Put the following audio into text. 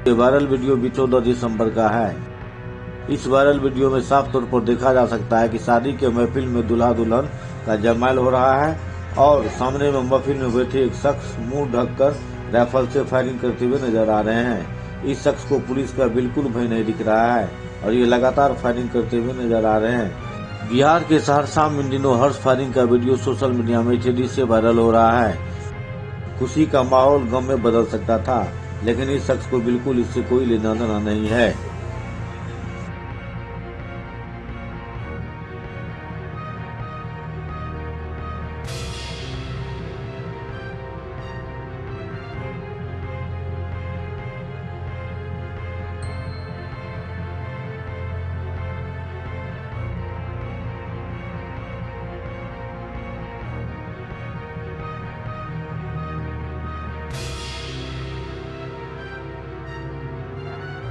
ये viral video भी चौदह दिसंबर का है। इस वायरल वीडियो में साफ़ तौर पर देखा जा सकता है कि शादी के महफिल में दुल्हा दुल्हन का जमायल हो रहा है और सामने में महफिल में बैठे एक शख्स मुँह ढककर राइफल से फायरिंग करते हुए नज़र आ रहे हैं। इस शख्स को पुलिस का बिल्कुल भय नहीं दिख रहा है और ये लगातार फायरिंग करते हुए नज़र आ रहे हैं। बिहार के सहरसा में दिनों हर्ष फायरिंग का वीडियो सोशल मीडिया में तेज़ी से वायरल हो रहा है। खुशी का माहौल गम में बदल सकता था। लेकिन इस शख्स को बिल्कुल इससे कोई लेना देना नहीं है।